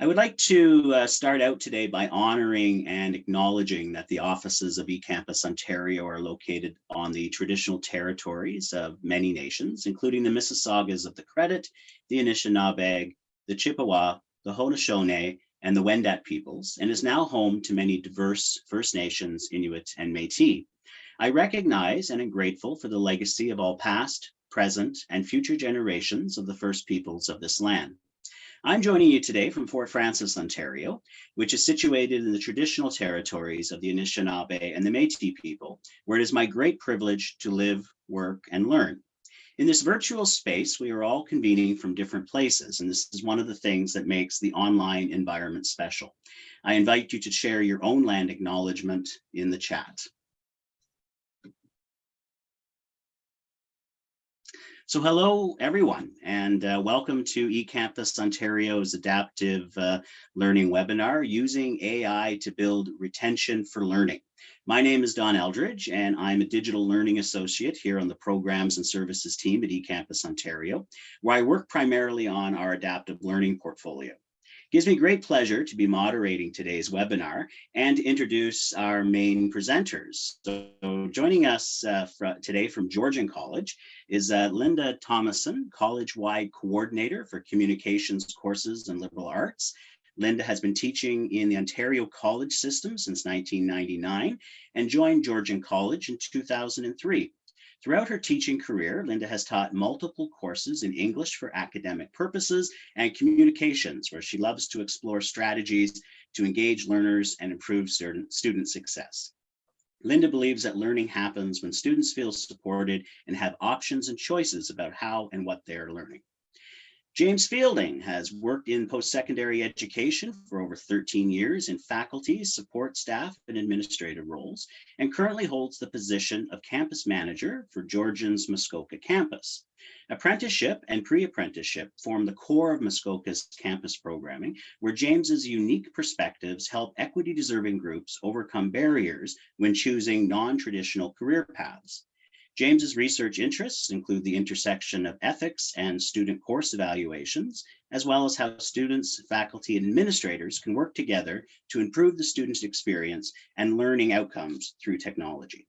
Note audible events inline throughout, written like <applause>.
I would like to uh, start out today by honoring and acknowledging that the offices of eCampus Ontario are located on the traditional territories of many nations, including the Mississaugas of the Credit, the Anishinaabe, the Chippewa, the Haudenosaunee, and the Wendat peoples, and is now home to many diverse First Nations, Inuit, and Métis. I recognize and am grateful for the legacy of all past, present, and future generations of the First Peoples of this land. I'm joining you today from Fort Frances, Ontario, which is situated in the traditional territories of the Anishinaabe and the Métis people, where it is my great privilege to live, work, and learn. In this virtual space, we are all convening from different places, and this is one of the things that makes the online environment special. I invite you to share your own land acknowledgement in the chat. So hello, everyone, and uh, welcome to eCampus Ontario's adaptive uh, learning webinar, using AI to build retention for learning. My name is Don Eldridge, and I'm a digital learning associate here on the programs and services team at eCampus Ontario, where I work primarily on our adaptive learning portfolio gives me great pleasure to be moderating today's webinar and introduce our main presenters. So joining us uh, today from Georgian College is uh, Linda Thomason, college-wide coordinator for communications courses and liberal arts. Linda has been teaching in the Ontario College system since 1999 and joined Georgian College in 2003. Throughout her teaching career, Linda has taught multiple courses in English for academic purposes and communications, where she loves to explore strategies to engage learners and improve student, success. Linda believes that learning happens when students feel supported and have options and choices about how and what they are learning. James Fielding has worked in post-secondary education for over 13 years in faculty, support staff, and administrative roles, and currently holds the position of campus manager for Georgian's Muskoka campus. Apprenticeship and pre-apprenticeship form the core of Muskoka's campus programming, where James's unique perspectives help equity-deserving groups overcome barriers when choosing non-traditional career paths. James's research interests include the intersection of ethics and student course evaluations, as well as how students, faculty, and administrators can work together to improve the student's experience and learning outcomes through technology.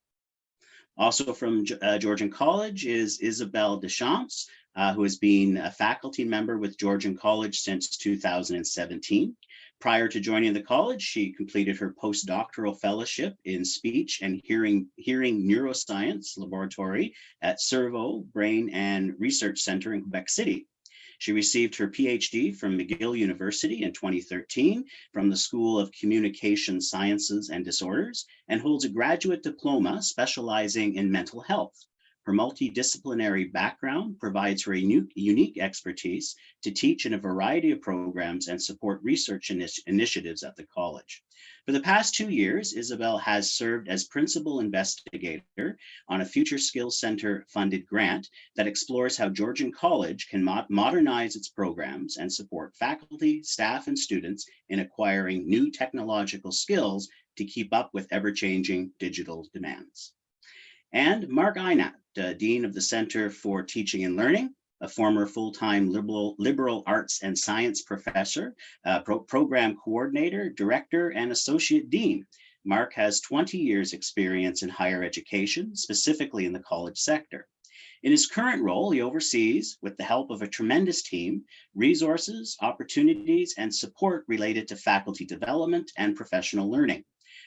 Also from uh, Georgian College is Isabel Deschamps, uh, who has been a faculty member with Georgian College since 2017. Prior to joining the college, she completed her postdoctoral fellowship in speech and hearing, hearing neuroscience laboratory at CERVO Brain and Research Center in Quebec City. She received her PhD from McGill University in 2013 from the School of Communication Sciences and Disorders and holds a graduate diploma specializing in mental health. Her multidisciplinary background provides her unique expertise to teach in a variety of programs and support research initiatives at the college. For the past two years, Isabel has served as principal investigator on a Future Skills Center funded grant that explores how Georgian College can mo modernize its programs and support faculty, staff, and students in acquiring new technological skills to keep up with ever-changing digital demands. And Mark Einat, uh, Dean of the Center for Teaching and Learning, a former full-time liberal, liberal arts and science professor, uh, pro program coordinator, director, and associate dean. Mark has 20 years experience in higher education, specifically in the college sector. In his current role, he oversees, with the help of a tremendous team, resources, opportunities, and support related to faculty development and professional learning.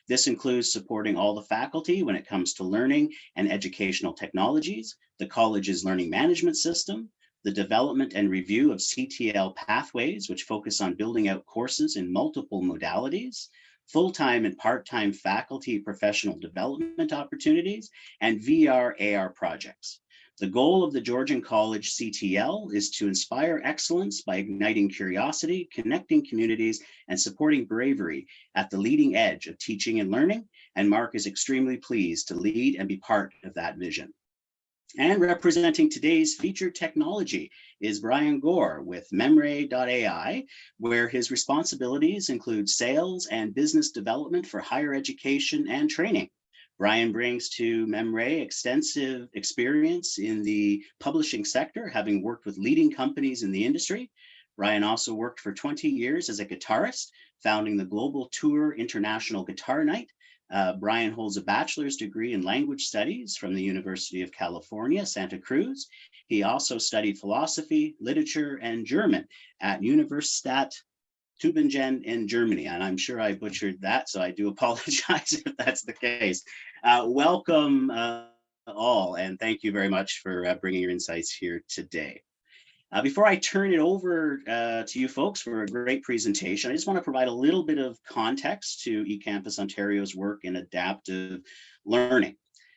This includes supporting all the faculty when it comes to learning and educational technologies, the college's learning management system, the development and review of CTL pathways, which focus on building out courses in multiple modalities, full-time and part-time faculty professional development opportunities, and VR AR projects. The goal of the Georgian College CTL is to inspire excellence by igniting curiosity, connecting communities, and supporting bravery at the leading edge of teaching and learning, and Mark is extremely pleased to lead and be part of that vision. And representing today's featured technology is Brian Gore with MEMRE.ai, where his responsibilities include sales and business development for higher education and training. Brian brings to MEMRE extensive experience in the publishing sector, having worked with leading companies in the industry. Brian also worked for 20 years as a guitarist, founding the Global Tour International Guitar Night. Uh, Brian holds a bachelor's degree in language studies from the University of California, Santa Cruz. He also studied philosophy, literature, and German at Universität Tübingen in Germany, and I'm sure I butchered that, so I do <laughs> apologize if that's the case. Uh, welcome uh, all, and thank you very much for uh, bringing your insights here today. Uh, before I turn it over uh, to you folks for a great presentation, I just want to provide a little bit of context to eCampus Ontario's work in adaptive learning.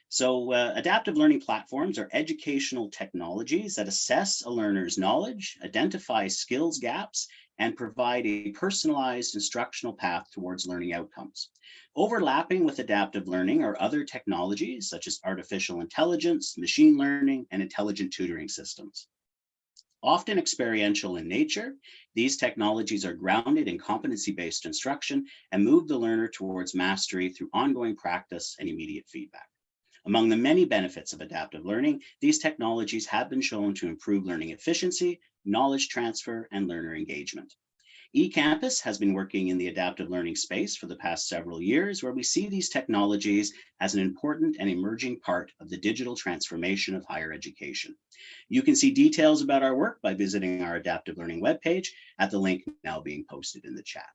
So uh, adaptive learning platforms are educational technologies that assess a learner's knowledge, identify skills gaps, and provide a personalized instructional path towards learning outcomes. Overlapping with adaptive learning are other technologies such as artificial intelligence, machine learning, and intelligent tutoring systems. Often experiential in nature, these technologies are grounded in competency-based instruction and move the learner towards mastery through ongoing practice and immediate feedback. Among the many benefits of adaptive learning, these technologies have been shown to improve learning efficiency, knowledge transfer, and learner engagement. eCampus has been working in the adaptive learning space for the past several years, where we see these technologies as an important and emerging part of the digital transformation of higher education. You can see details about our work by visiting our adaptive learning webpage at the link now being posted in the chat.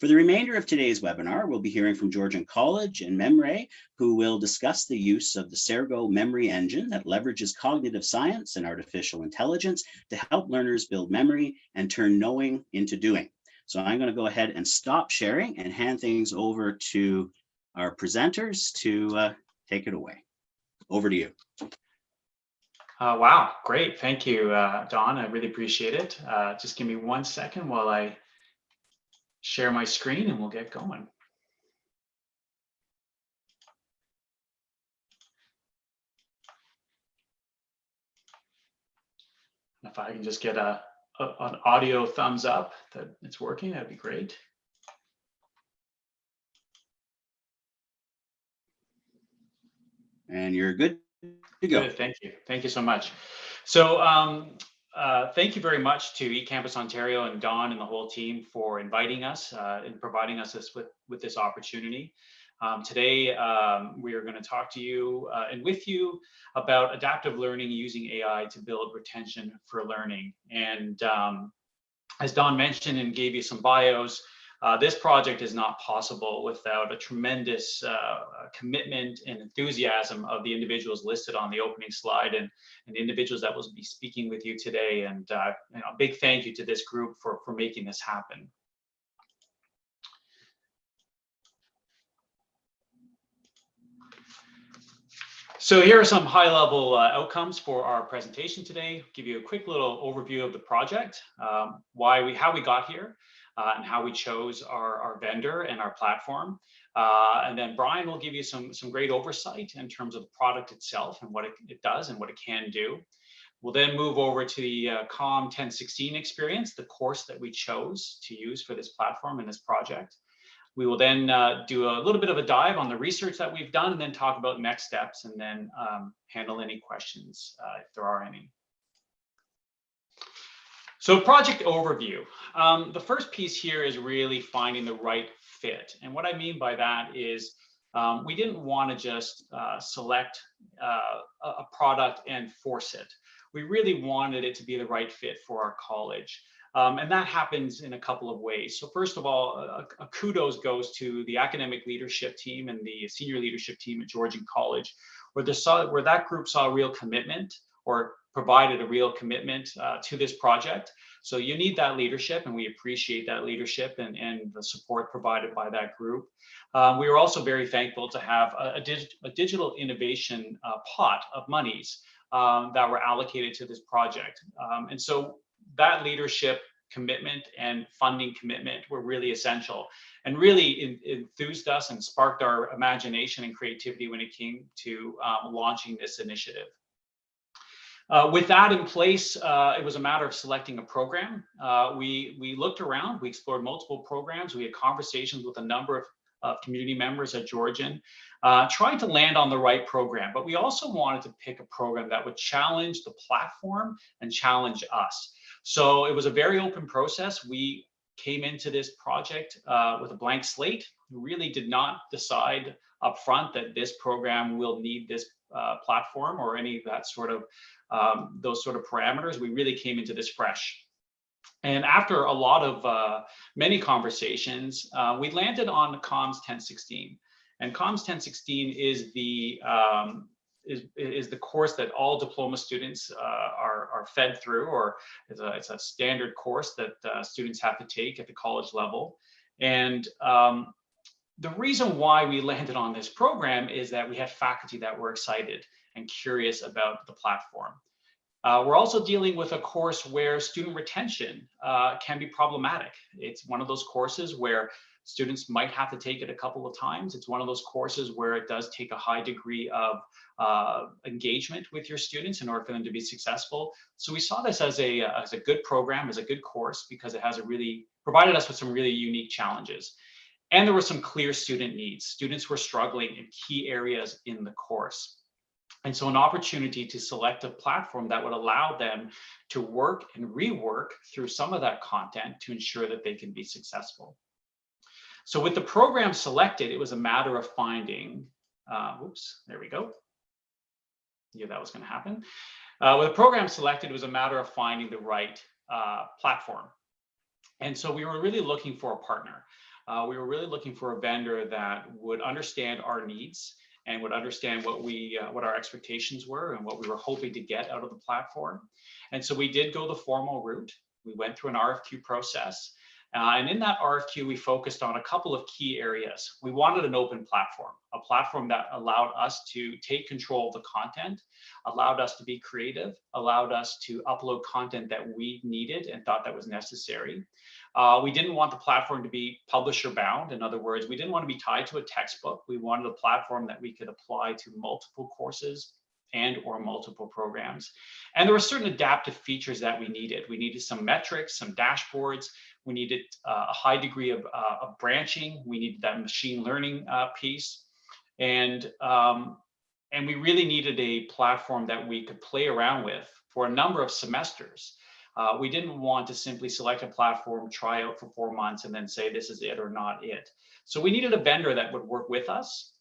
For the remainder of today's webinar, we'll be hearing from Georgian College and MEMRE, who will discuss the use of the Cerego memory engine that leverages cognitive science and artificial intelligence to help learners build memory and turn knowing into doing. So I'm going to go ahead and stop sharing and hand things over to our presenters to uh, take it away. Over to you. Uh, wow, great. Thank you, uh, Don. I really appreciate it. Uh, just give me one second while I share my screen and we'll get going. If I can just get a, a, an audio thumbs up that it's working, that'd be great. And you're good to go. Good, thank you. Thank you so much. So um, uh, thank you very much to eCampus Ontario and Don and the whole team for inviting us uh, and providing us this with, with this opportunity. Um, today, um, we are going to talk to you uh, and with you about adaptive learning using AI to build retention for learning. And um, as Don mentioned and gave you some bios, uh, this project is not possible without a tremendous uh, commitment and enthusiasm of the individuals listed on the opening slide and, and the individuals that will be speaking with you today. And uh, you know, a big thank you to this group for, for making this happen. So here are some high-level uh, outcomes for our presentation today. Give you a quick little overview of the project, um, why we, how we got here, and how we chose our, our vendor and our platform. Uh, and then Brian will give you some, some great oversight in terms of the product itself and what it, it does and what it can do. We'll then move over to the uh, COM 1016 experience, the course that we chose to use for this platform and this project. We will then uh, do a little bit of a dive on the research that we've done and then talk about next steps and then um, handle any questions uh, if there are any. So project overview. Um, the first piece here is really finding the right fit. And what I mean by that is um, we didn't want to just uh, select uh, a product and force it. We really wanted it to be the right fit for our college. Um, and that happens in a couple of ways. So first of all, a, a, kudos goes to the academic leadership team and the senior leadership team at Georgian College, where, saw, where that group saw real commitment or provided a real commitment uh, to this project. So you need that leadership and we appreciate that leadership and, and the support provided by that group. Um, we are also very thankful to have a, a, dig a digital innovation uh, pot of monies um, that were allocated to this project. Um, and so that leadership commitment and funding commitment were really essential and really enthused us and sparked our imagination and creativity when it came to um, launching this initiative. Uh, with that in place, uh, it was a matter of selecting a program. Uh, we, we looked around, we explored multiple programs, we had conversations with a number of, of community members at Georgian, uh, trying to land on the right program. But we also wanted to pick a program that would challenge the platform and challenge us. So it was a very open process. We came into this project uh, with a blank slate. We really did not decide upfront that this program will need this uh, platform or any of that sort of um, those sort of parameters. We really came into this fresh. And after a lot of uh, many conversations, uh, we landed on COMS 1016. And COMS 1016 is the um, is, is the course that all diploma students uh, are, are fed through, or it's a, it's a standard course that uh, students have to take at the college level. And um, the reason why we landed on this program is that we had faculty that were excited and curious about the platform. Uh, we're also dealing with a course where student retention uh, can be problematic. It's one of those courses where students might have to take it a couple of times. It's one of those courses where it does take a high degree of uh, engagement with your students in order for them to be successful. So we saw this as a, as a good program, as a good course, because it has a really provided us with some really unique challenges. And there were some clear student needs. Students were struggling in key areas in the course. And so an opportunity to select a platform that would allow them to work and rework through some of that content to ensure that they can be successful. So with the program selected, it was a matter of finding, uh, oops, there we go. Yeah, that was gonna happen. Uh, with the program selected, it was a matter of finding the right uh, platform. And so we were really looking for a partner. Uh, we were really looking for a vendor that would understand our needs and would understand what we uh, what our expectations were and what we were hoping to get out of the platform. And so we did go the formal route. We went through an RFQ process. Uh, and in that RFQ, we focused on a couple of key areas. We wanted an open platform, a platform that allowed us to take control of the content, allowed us to be creative, allowed us to upload content that we needed and thought that was necessary. Uh, we didn't want the platform to be publisher bound. In other words, we didn't want to be tied to a textbook. We wanted a platform that we could apply to multiple courses and or multiple programs. And there were certain adaptive features that we needed. We needed some metrics, some dashboards. We needed uh, a high degree of, uh, of, branching. We needed that machine learning uh, piece. And, um, and we really needed a platform that we could play around with for a number of semesters. Uh, we didn't want to simply select a platform, try out for four months, and then say this is it or not it. So we needed a vendor that would work with us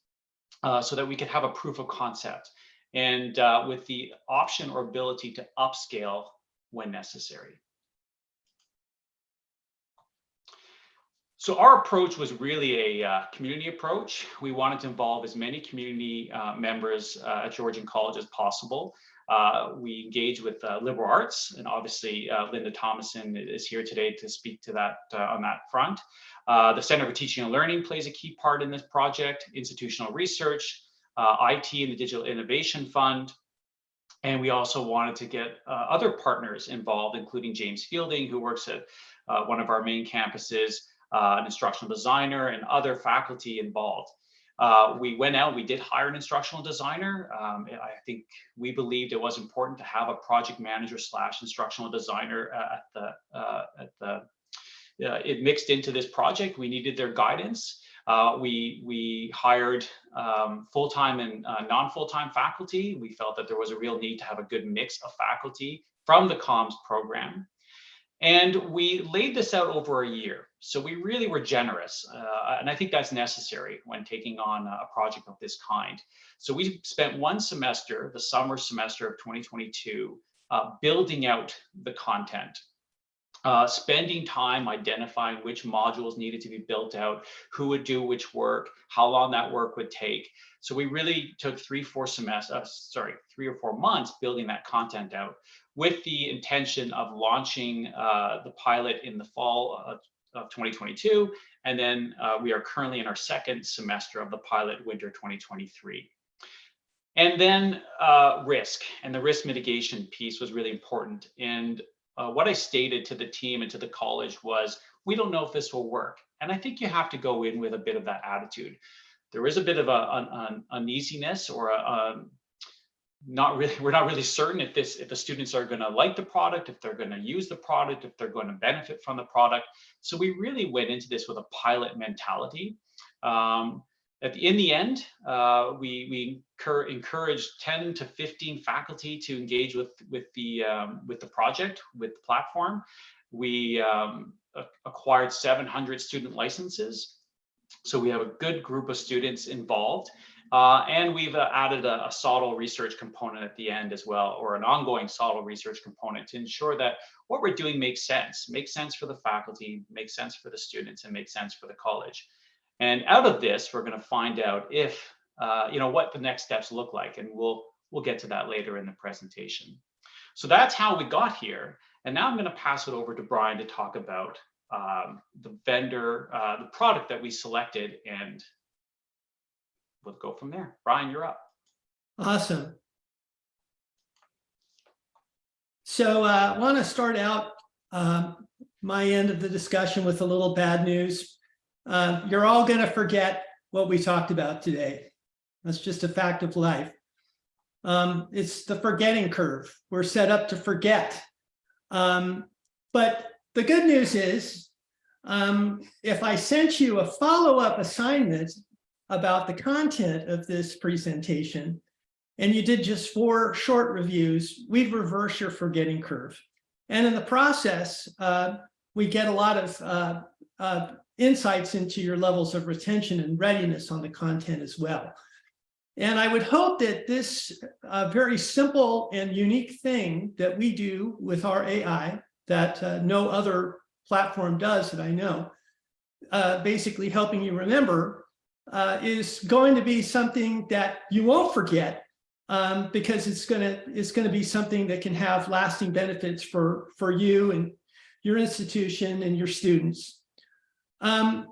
uh, so that we could have a proof of concept and uh, with the option or ability to upscale when necessary. So our approach was really a uh, community approach. We wanted to involve as many community uh, members uh, at Georgian College as possible. Uh, we engage with uh, liberal arts, and obviously uh, Linda Thomason is here today to speak to that on that front. the Center for Teaching and Learning plays a key part in this project, institutional research, IT and the Digital Innovation Fund, and we also wanted to get uh, other partners involved, including James Fielding, who works at uh, one of our main campuses, uh, an instructional designer, and other faculty involved. Uh, we went out, we did hire an instructional designer. Um, I think we believed it was important to have a project manager slash instructional designer uh, at the, uh, at the uh, it mixed into this project. We needed their guidance. Uh, we, we hired um, full-time and uh, non-full-time faculty. We felt that there was a real need to have a good mix of faculty from the comms program. And we laid this out over a year. So we really were generous. Uh, and I think that's necessary when taking on a project of this kind. So we spent one semester, the summer semester of 2022, uh, building out the content, uh, spending time identifying which modules needed to be built out, who would do which work, how long that work would take. So we really took three, four semesters, uh, sorry, three or four months building that content out with the intention of launching uh, the pilot in the fall of, of 2022. And then uh, we are currently in our second semester of the pilot winter 2023. And then uh, risk and the risk mitigation piece was really important. And uh, what I stated to the team and to the college was, we don't know if this will work. And I think you have to go in with a bit of that attitude. There is a bit of a, an, an uneasiness or a, a, um, not really, <laughs> we're not really certain if this, if the students are going to like the product, if they're going to use the product, if they're going to benefit from the product. So we really went into this with a pilot mentality. Um, at the, in the end, uh, we, we incur, encourage 10 to 15 faculty to engage with, with, the, um, with the project, with the platform. We um, acquired 700 student licenses. So we have a good group of students involved. Uh, and we've uh, added a, a research component at the end as well, or an ongoing SOTL research component to ensure that what we're doing makes sense, makes sense for the faculty, makes sense for the students, and makes sense for the college. And out of this, we're going to find out if, uh, you know, what the next steps look like, and we'll we'll get to that later in the presentation. So that's how we got here. And now I'm going to pass it over to Brian to talk about um, the vendor, uh, the product that we selected, and we'll go from there. Brian, you're up. Awesome. So uh, I want to start out um, my end of the discussion with a little bad news. Uh, you're all going to forget what we talked about today. That's just a fact of life. Um, it's the forgetting curve. We're set up to forget. Um, but the good news is, um, if I sent you a follow-up assignment about the content of this presentation, and you did just four short reviews, we'd reverse your forgetting curve. And in the process, uh, we get a lot of uh, uh, insights into your levels of retention and readiness on the content as well. And I would hope that this uh, very simple and unique thing that we do with our AI that uh, no other platform does that I know, uh, basically helping you remember, uh, is going to be something that you won't forget um, because it's going to it's going to be something that can have lasting benefits for for you and your institution and your students. Um,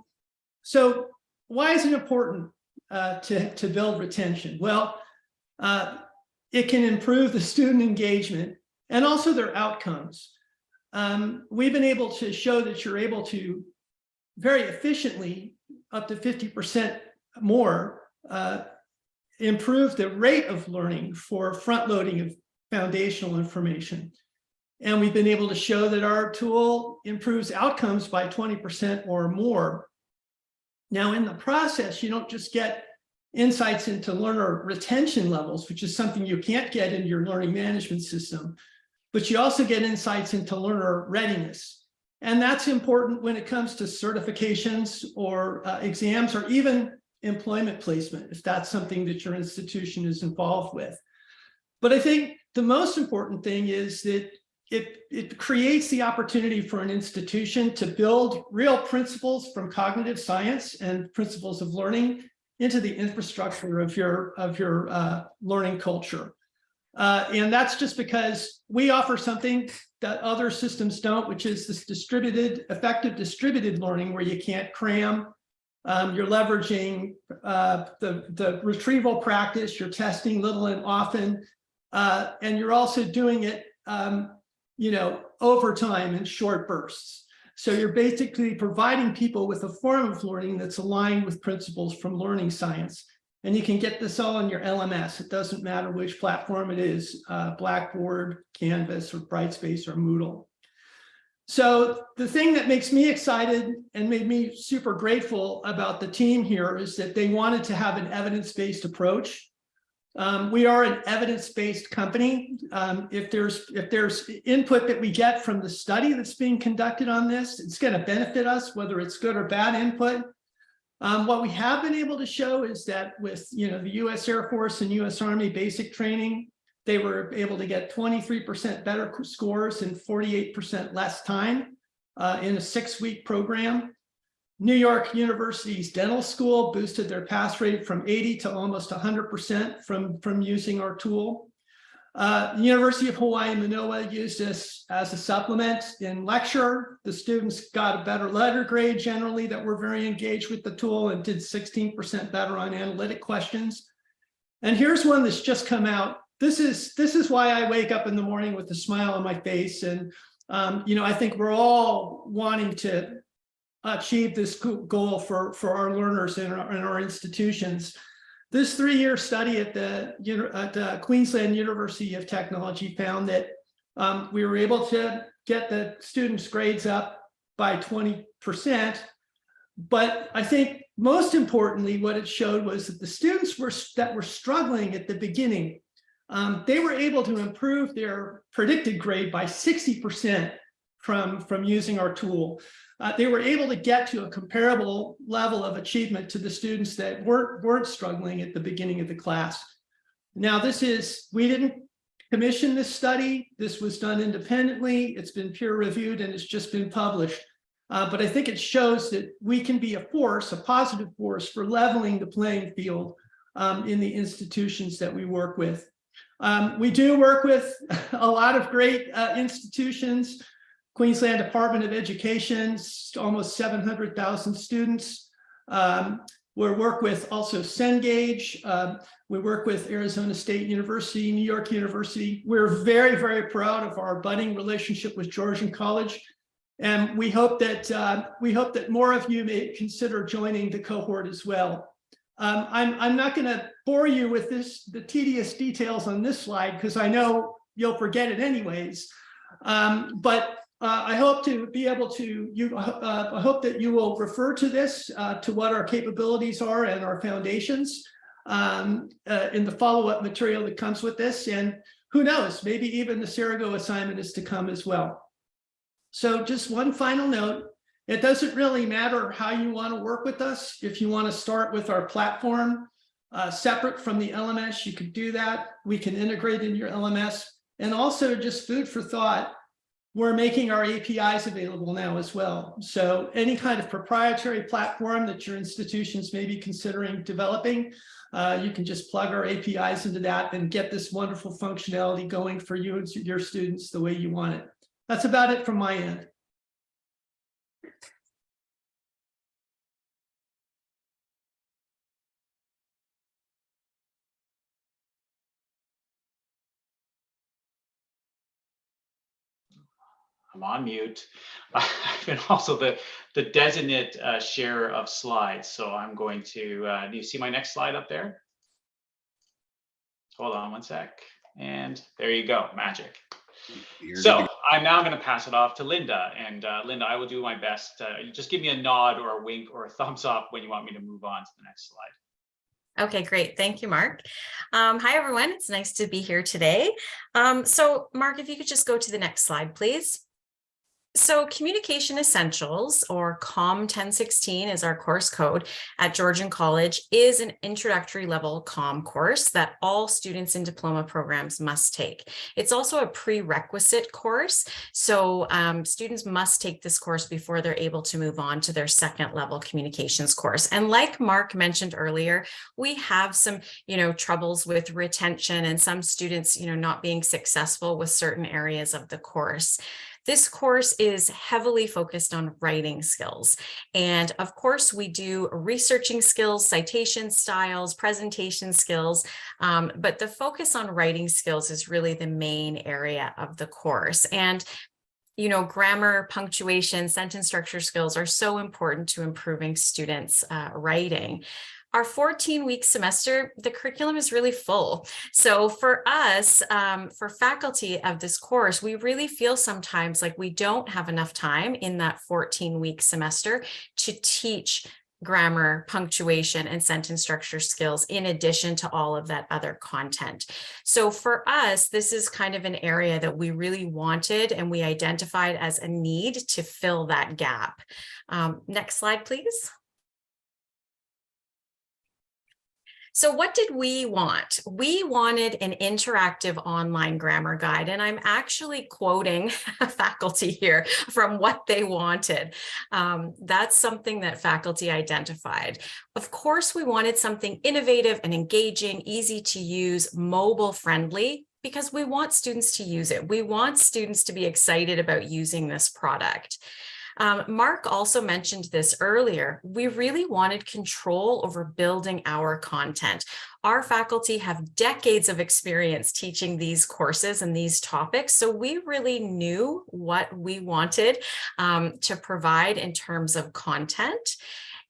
so why is it important uh, to, to build retention? Well, uh, it can improve the student engagement and also their outcomes. Um, we've been able to show that you're able to very efficiently, up to 50% more, uh, improve the rate of learning for front loading of foundational information. And we've been able to show that our tool improves outcomes by 20% or more. Now, in the process, you don't just get insights into learner retention levels, which is something you can't get in your learning management system, but you also get insights into learner readiness. And that's important when it comes to certifications or uh, exams or even employment placement, if that's something that your institution is involved with. But I think the most important thing is that it, it creates the opportunity for an institution to build real principles from cognitive science and principles of learning into the infrastructure of your, of your uh, learning culture. Uh, and that's just because we offer something that other systems don't, which is this distributed, effective distributed learning where you can't cram. Um, you're leveraging uh, the, the retrieval practice, you're testing little and often, uh, and you're also doing it um, you know, over time in short bursts. So you're basically providing people with a form of learning that's aligned with principles from learning science. And you can get this all in your LMS. It doesn't matter which platform it is, uh, Blackboard, Canvas, or Brightspace, or Moodle. So the thing that makes me excited and made me super grateful about the team here is that they wanted to have an evidence-based approach um, we are an evidence-based company. Um, if there's if there's input that we get from the study that's being conducted on this, it's going to benefit us, whether it's good or bad input. Um, what we have been able to show is that with you know the U.S. Air Force and U.S. Army basic training, they were able to get 23% better scores and 48% less time uh, in a six-week program. New York University's dental school boosted their pass rate from 80 to almost 100% from, from using our tool. Uh, the University of Hawaii Manoa used this as a supplement in lecture. The students got a better letter grade generally that were very engaged with the tool and did 16% better on analytic questions. And here's one that's just come out. This is, this is why I wake up in the morning with a smile on my face. And, um, you know, I think we're all wanting to achieve this goal for, for our learners in our, in our institutions. This three-year study at the, at the Queensland University of Technology found that um, we were able to get the students' grades up by 20%, but I think most importantly, what it showed was that the students were that were struggling at the beginning, um, they were able to improve their predicted grade by 60% from, from using our tool. Uh, they were able to get to a comparable level of achievement to the students that weren't, weren't struggling at the beginning of the class. Now, this is, we didn't commission this study. This was done independently. It's been peer reviewed and it's just been published. Uh, but I think it shows that we can be a force, a positive force for leveling the playing field um, in the institutions that we work with. Um, we do work with <laughs> a lot of great uh, institutions, Queensland Department of Education, almost 700,000 students. Um, we work with also Cengage. Uh, we work with Arizona State University, New York University. We're very, very proud of our budding relationship with Georgian College. And we hope that uh, we hope that more of you may consider joining the cohort as well. Um, I'm, I'm not going to bore you with this, the tedious details on this slide, because I know you'll forget it anyways. Um, but uh, I hope to be able to, you, uh, I hope that you will refer to this, uh, to what our capabilities are and our foundations um, uh, in the follow-up material that comes with this. And who knows, maybe even the Cerego assignment is to come as well. So just one final note, it doesn't really matter how you want to work with us. If you want to start with our platform uh, separate from the LMS, you could do that. We can integrate in your LMS. And also just food for thought, we're making our APIs available now as well. So any kind of proprietary platform that your institutions may be considering developing, uh, you can just plug our APIs into that and get this wonderful functionality going for you and your students the way you want it. That's about it from my end. I'm on mute. <laughs> I've been also the, the designate uh, share of slides. So I'm going to, uh, do you see my next slide up there? Hold on one sec. And there you go, magic. So I'm now going to pass it off to Linda. And uh, Linda, I will do my best. Uh, just give me a nod or a wink or a thumbs up when you want me to move on to the next slide. Okay, great. Thank you, Mark. Um, hi, everyone. It's nice to be here today. Um, so Mark, if you could just go to the next slide, please. So Communication Essentials or COM 1016 is our course code at Georgian College is an introductory level COM course that all students in diploma programs must take. It's also a prerequisite course. So um, students must take this course before they're able to move on to their second level communications course. And like Mark mentioned earlier, we have some, you know, troubles with retention and some students, you know, not being successful with certain areas of the course. This course is heavily focused on writing skills. And of course, we do researching skills, citation styles, presentation skills, um, but the focus on writing skills is really the main area of the course. And you know, grammar, punctuation, sentence structure skills are so important to improving students' uh, writing our 14 week semester, the curriculum is really full. So for us, um, for faculty of this course, we really feel sometimes like we don't have enough time in that 14 week semester to teach grammar, punctuation, and sentence structure skills in addition to all of that other content. So for us, this is kind of an area that we really wanted and we identified as a need to fill that gap. Um, next slide, please. So what did we want? We wanted an interactive online grammar guide, and I'm actually quoting <laughs> faculty here from what they wanted. Um, that's something that faculty identified. Of course, we wanted something innovative and engaging, easy to use, mobile friendly, because we want students to use it. We want students to be excited about using this product. Um, Mark also mentioned this earlier. We really wanted control over building our content. Our faculty have decades of experience teaching these courses and these topics, so we really knew what we wanted um, to provide in terms of content.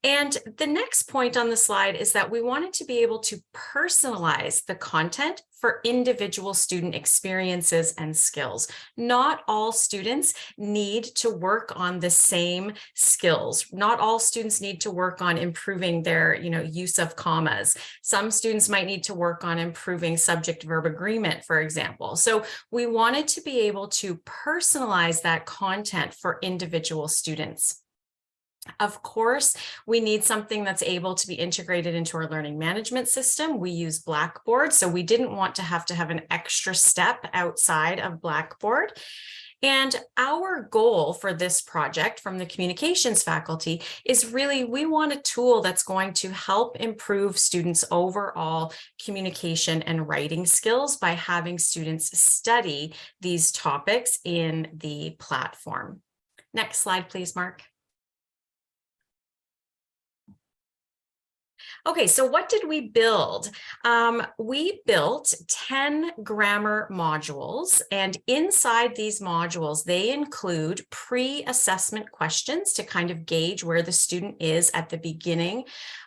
And the next point on the slide is that we wanted to be able to personalize the content for individual student experiences and skills. Not all students need to work on the same skills. Not all students need to work on improving their you know, use of commas. Some students might need to work on improving subject verb agreement, for example. So we wanted to be able to personalize that content for individual students. Of course, we need something that's able to be integrated into our learning management system. We use Blackboard, so we didn't want to have to have an extra step outside of Blackboard. And our goal for this project from the communications faculty is really we want a tool that's going to help improve students overall communication and writing skills by having students study these topics in the platform. Next slide, please, Mark. Okay, so what did we build? Um, we built 10 grammar modules and inside these modules, they include pre-assessment questions to kind of gauge where the student is at the beginning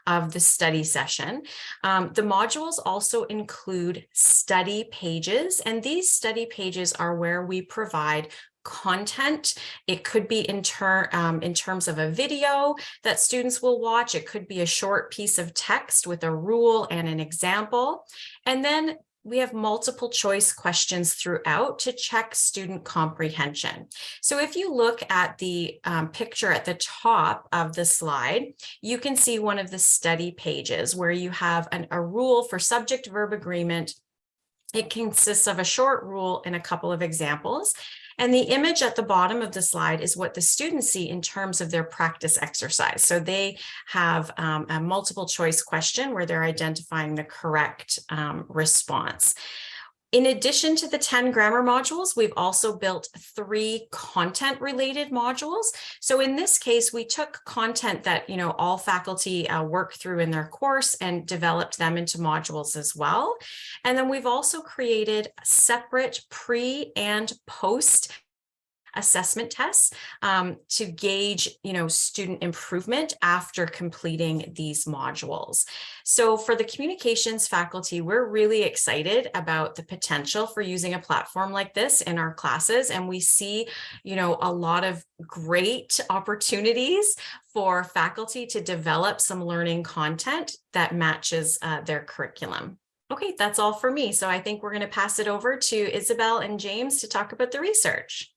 of the study session. Um, the modules also include study pages and these study pages are where we provide content. It could be in, ter um, in terms of a video that students will watch. It could be a short piece of text with a rule and an example. And then we have multiple choice questions throughout to check student comprehension. So if you look at the um, picture at the top of the slide, you can see one of the study pages where you have an, a rule for subject verb agreement. It consists of a short rule and a couple of examples. And the image at the bottom of the slide is what the students see in terms of their practice exercise. So they have um, a multiple choice question where they're identifying the correct um, response. In addition to the 10 grammar modules, we've also built three content related modules. So in this case, we took content that, you know, all faculty uh, work through in their course and developed them into modules as well. And then we've also created separate pre and post assessment tests um, to gauge, you know, student improvement after completing these modules. So for the communications faculty, we're really excited about the potential for using a platform like this in our classes. And we see, you know, a lot of great opportunities for faculty to develop some learning content that matches uh, their curriculum. Okay, that's all for me. So I think we're going to pass it over to Isabel and James to talk about the research.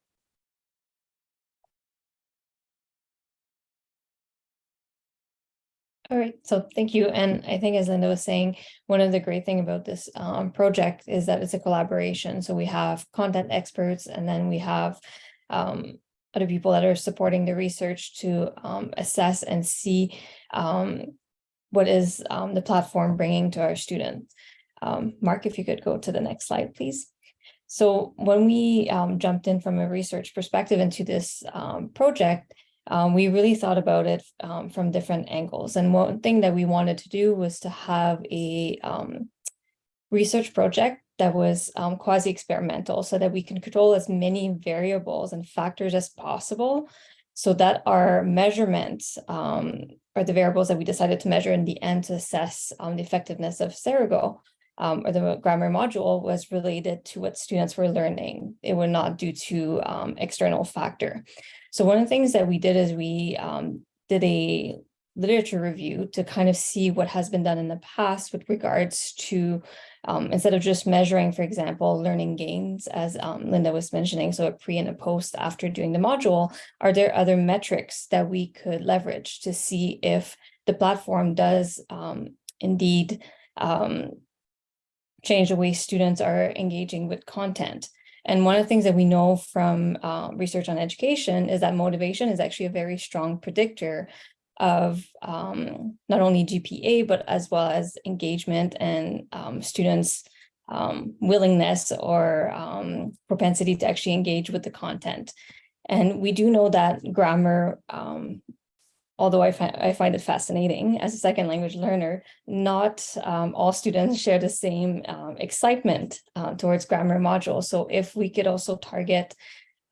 All right, so thank you. And I think as Linda was saying, one of the great thing about this um, project is that it's a collaboration. So we have content experts and then we have um, other people that are supporting the research to um, assess and see um, what is um, the platform bringing to our students. Um, Mark, if you could go to the next slide, please. So when we jumped in from a research perspective into this project, um, we really thought about it um, from different angles. And one thing that we wanted to do was to have a um, research project that was um, quasi-experimental so that we can control as many variables and factors as possible so that our measurements um, or the variables that we decided to measure in the end to assess um, the effectiveness of Cerego um, or the grammar module was related to what students were learning. It would not due to um, external factor. So one of the things that we did is we um, did a literature review to kind of see what has been done in the past with regards to um, instead of just measuring, for example, learning gains, as um, Linda was mentioning, so a pre and a post after doing the module, are there other metrics that we could leverage to see if the platform does um, indeed um, change the way students are engaging with content? And one of the things that we know from uh, research on education is that motivation is actually a very strong predictor of um, not only GPA, but as well as engagement and um, students' um, willingness or um, propensity to actually engage with the content. And we do know that grammar um, although I, fi I find it fascinating as a second language learner, not um, all students <laughs> share the same um, excitement uh, towards grammar modules. So if we could also target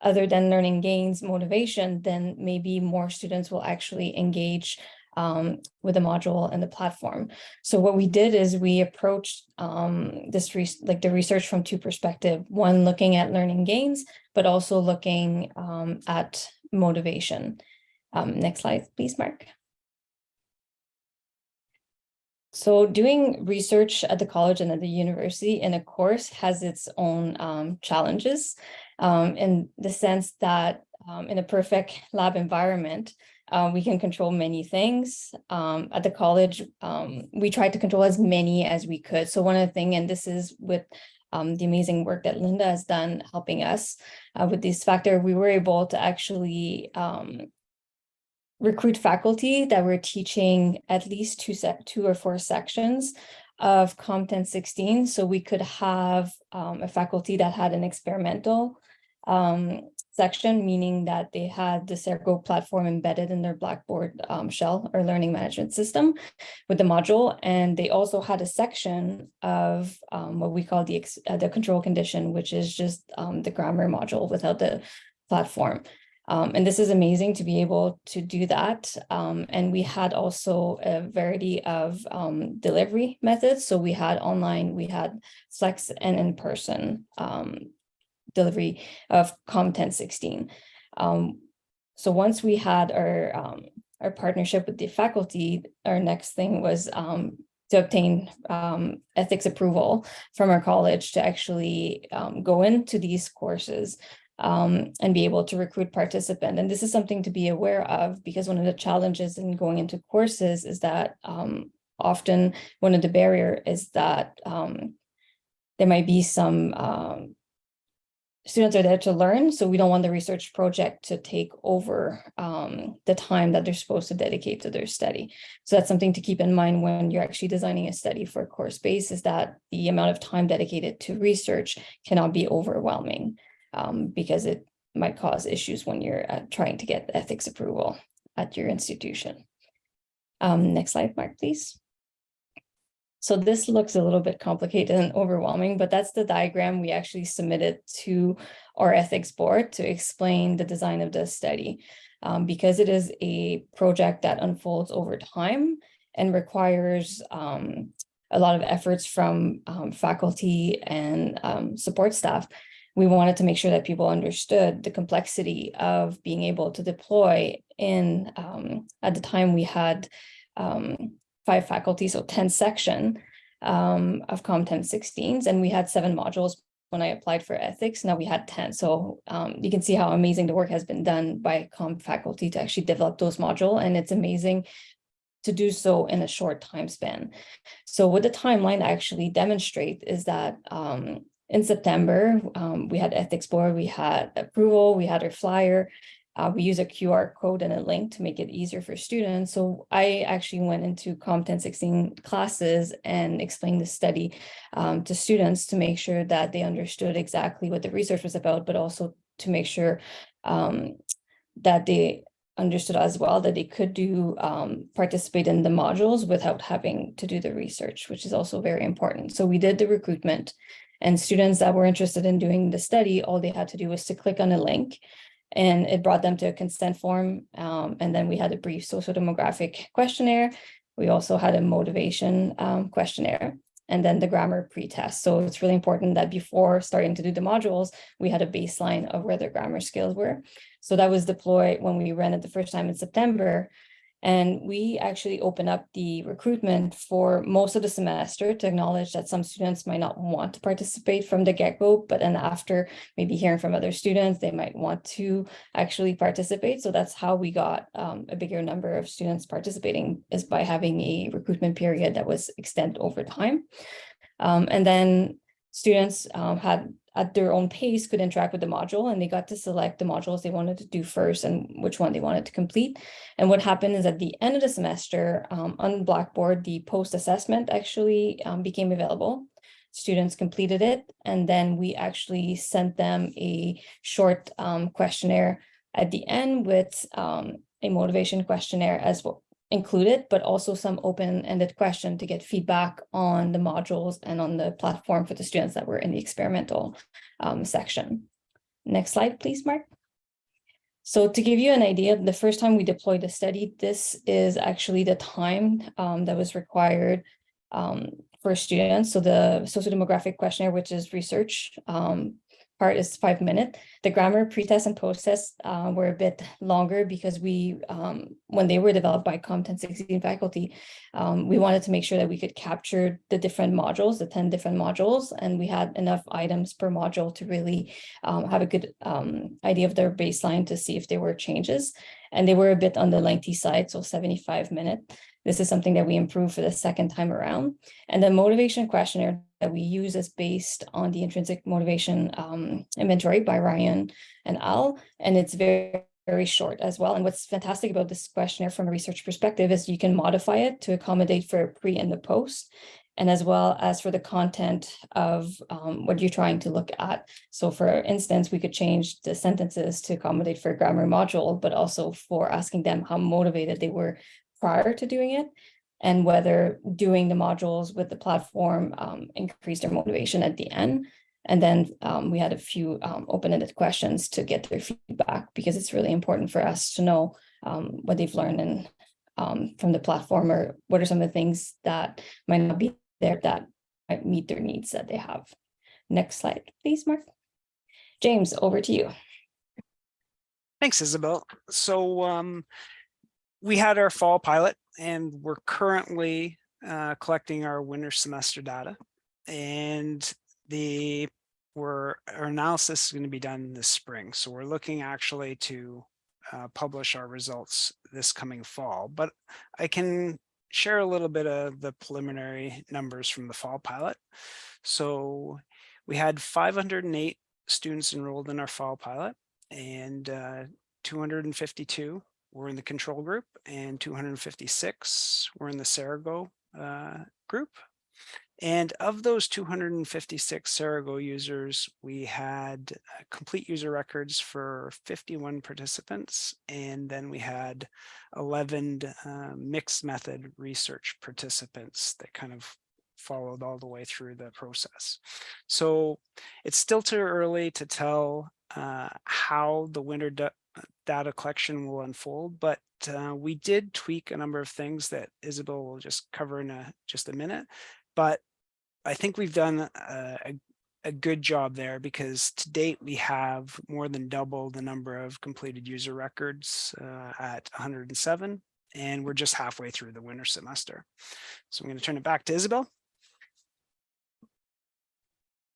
other than learning gains motivation, then maybe more students will actually engage um, with the module and the platform. So what we did is we approached um, this like the research from two perspectives, one looking at learning gains, but also looking um, at motivation. Um, next slide, please, Mark. So doing research at the college and at the university in a course has its own um, challenges um, in the sense that um, in a perfect lab environment, uh, we can control many things. Um, at the college, um, we tried to control as many as we could. So one of the things, and this is with um, the amazing work that Linda has done helping us uh, with this factor, we were able to actually recruit faculty that were teaching at least two two or four sections of content 16 so we could have um, a faculty that had an experimental um, section meaning that they had the Cerego platform embedded in their Blackboard um, shell or learning management system with the module and they also had a section of um, what we call the uh, the control condition which is just um, the grammar module without the platform um, and this is amazing to be able to do that. Um, and we had also a variety of um, delivery methods. So we had online, we had flex and in-person um, delivery of COM 1016. Um, so once we had our, um, our partnership with the faculty, our next thing was to obtain ethics approval from our college to actually go into these courses um, and be able to recruit participants. And this is something to be aware of because one of the challenges in going into courses is that um, often one of the barrier is that um, there might be some um, students are there to learn, so we don't want the research project to take over um, the time that they're supposed to dedicate to their study. So that's something to keep in mind when you're actually designing a study for a course base is that the amount of time dedicated to research cannot be overwhelming um, because it might cause issues when you're uh, trying to get ethics approval at your institution. Um, next slide, Mark, please. So this looks a little bit complicated and overwhelming, but that's the diagram we actually submitted to our ethics board to explain the design of the study. Um, because it is a project that unfolds over time and requires um, a lot of efforts from um, faculty and um, support staff we wanted to make sure that people understood the complexity of being able to deploy in, um, at the time we had um, five faculty, so 10 section um, of COM10 16s, and we had seven modules when I applied for ethics, now we had 10. So um, you can see how amazing the work has been done by COM faculty to actually develop those module, and it's amazing to do so in a short time span. So what the timeline actually demonstrate is that um, in September, um, we had ethics board, we had approval, we had our flyer. Uh, we use a QR code and a link to make it easier for students. So I actually went into COM 1016 classes and explained the study um, to students to make sure that they understood exactly what the research was about, but also to make sure um, that they understood as well that they could do um, participate in the modules without having to do the research, which is also very important. So we did the recruitment and students that were interested in doing the study, all they had to do was to click on a link and it brought them to a consent form. Um, and then we had a brief social demographic questionnaire. We also had a motivation um, questionnaire and then the grammar pretest. So it's really important that before starting to do the modules, we had a baseline of where their grammar skills were. So that was deployed when we ran it the first time in September. And we actually open up the recruitment for most of the semester to acknowledge that some students might not want to participate from the get-go, but then after maybe hearing from other students, they might want to actually participate. So that's how we got um, a bigger number of students participating is by having a recruitment period that was extended over time. Um, and then students um, had at their own pace could interact with the module and they got to select the modules they wanted to do first and which one they wanted to complete. And what happened is at the end of the semester um, on Blackboard, the post assessment actually um, became available. Students completed it and then we actually sent them a short um, questionnaire at the end with um, a motivation questionnaire as well included, but also some open-ended question to get feedback on the modules and on the platform for the students that were in the experimental um, section. Next slide, please, Mark. So to give you an idea, the first time we deployed the study, this is actually the time um, that was required um, for students. So the sociodemographic questionnaire, which is research um, part is five minute. The grammar pretest and post-test uh, were a bit longer because we, um, when they were developed by Com 1016 faculty, um, we wanted to make sure that we could capture the different modules, the 10 different modules, and we had enough items per module to really um, have a good um, idea of their baseline to see if there were changes. And they were a bit on the lengthy side, so 75 minutes. This is something that we improved for the second time around. And the motivation questionnaire that we use is based on the intrinsic motivation um, inventory by Ryan and Al, and it's very, very short as well. And what's fantastic about this questionnaire from a research perspective is you can modify it to accommodate for pre and the post, and as well as for the content of um, what you're trying to look at. So for instance, we could change the sentences to accommodate for grammar module, but also for asking them how motivated they were prior to doing it and whether doing the modules with the platform um, increased their motivation at the end. And then um, we had a few um, open-ended questions to get their feedback because it's really important for us to know um, what they've learned and um, from the platform or what are some of the things that might not be there that meet their needs that they have. Next slide, please, Mark. James, over to you. Thanks, Isabel. So um, we had our fall pilot and we're currently uh, collecting our winter semester data. And the we're, our analysis is going to be done this spring. So we're looking actually to uh, publish our results this coming fall. But I can share a little bit of the preliminary numbers from the fall pilot. So we had 508 students enrolled in our fall pilot and uh, 252 were in the control group and 256 were in the Cerego uh, group. And of those 256 Cerego users, we had uh, complete user records for 51 participants, and then we had 11 uh, mixed method research participants that kind of followed all the way through the process. So it's still too early to tell uh, how the winter data collection will unfold, but uh, we did tweak a number of things that Isabel will just cover in a, just a minute. But I think we've done a, a, good job there because to date we have more than double the number of completed user records uh, at 107 and we're just halfway through the winter semester. So I'm going to turn it back to Isabel.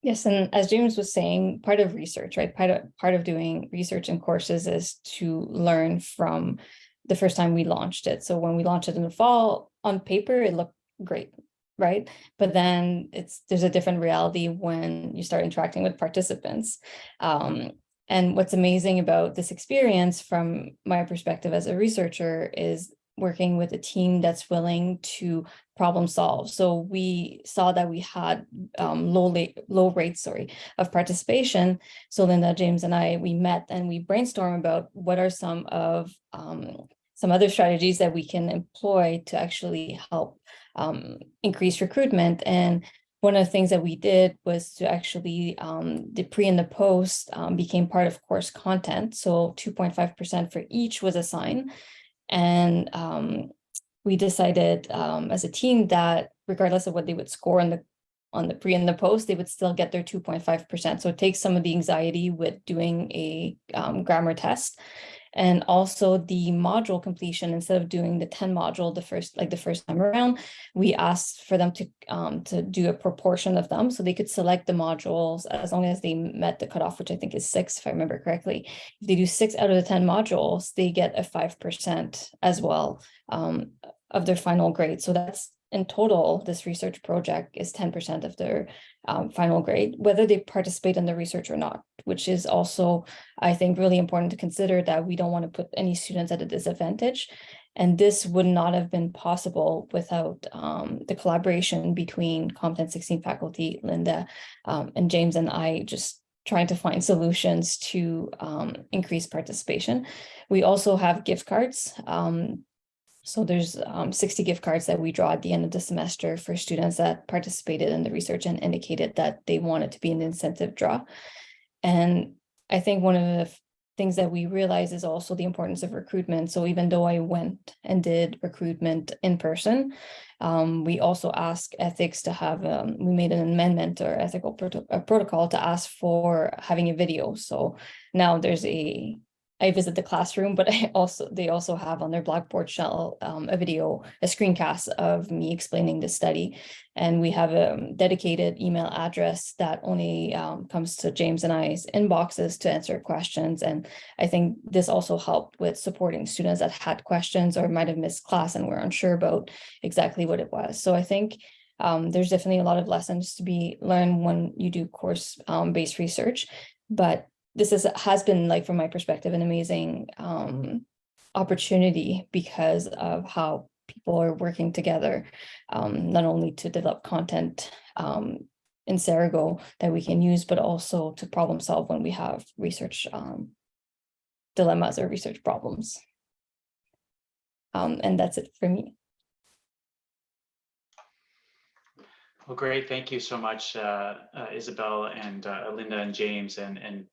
Yes, and as James was saying, part of research, right? Part of part of doing research in courses is to learn from the first time we launched it. So when we launched it in the fall, on paper, it looked great, right? But then it's there's a different reality when you start interacting with participants. Um, and what's amazing about this experience from my perspective as a researcher is working with a team that's willing to problem solve. So we saw that we had um, low, low rates sorry, of participation. So Linda, James, and I, we met and we brainstormed about what are some of um, some other strategies that we can employ to actually help um, recruitment. And one of the things that we did was to actually um, the pre and the post um, became part of course content. So 2.5% for each was assigned. And um, we decided um, as a team that regardless of what they would score on the on the pre and the post, they would still get their 2.5%. So it takes some of the anxiety with doing a um, grammar test and also the module completion instead of doing the 10 module the first like the first time around we asked for them to um to do a proportion of them so they could select the modules as long as they met the cutoff which i think is six if i remember correctly. If they do six out of the 10 modules they get a five percent as well um of their final grade so that's in total, this research project is 10% of their um, final grade, whether they participate in the research or not, which is also, I think, really important to consider that we don't want to put any students at a disadvantage. And this would not have been possible without um, the collaboration between Com 1016 faculty, Linda um, and James and I just trying to find solutions to um, increase participation. We also have gift cards um, so there's um, 60 gift cards that we draw at the end of the semester for students that participated in the research and indicated that they wanted to be the incentive draw. And I think one of the things that we realize is also the importance of recruitment. So even though I went and did recruitment in person, um, we also ask ethics to have, um, we made an amendment or ethical uh, protocol to ask for having a video. So now there's a, I visit the classroom, but <laughs> I also, they also have on their Blackboard shell, um, a video, a screencast of me explaining the study. And we have a dedicated email address that only, um, comes to James and I's inboxes to answer questions. And I think this also helped with supporting students that had questions or might have missed class and were unsure about exactly what it was. So I think um, there's definitely a lot of lessons to be learned when you do course um, based research, but this is has been like from my perspective an amazing um, opportunity because of how people are working together, um, not only to develop content um, in Cerego that we can use, but also to problem solve when we have research um, dilemmas or research problems. Um, and that's it for me. Well, great. Thank you so much, uh, uh, Isabel and uh, Linda and James. And, and